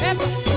remember.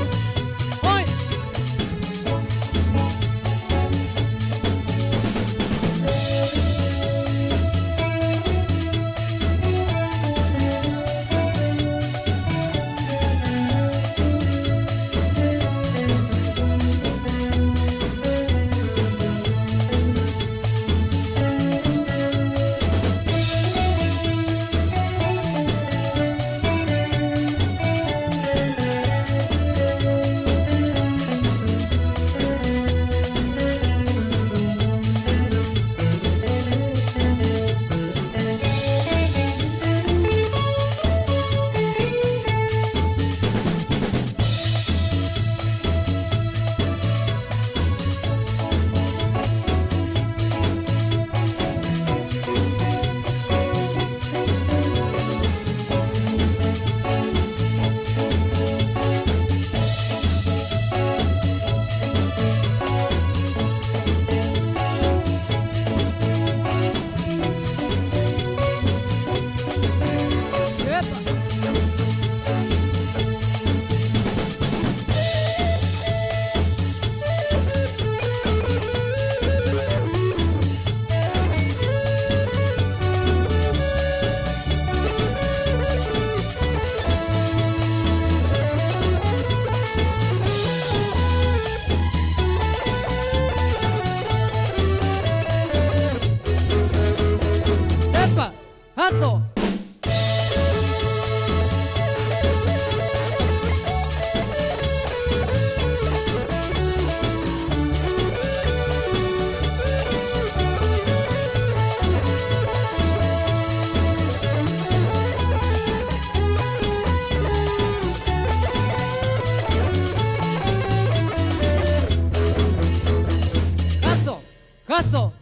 Paso.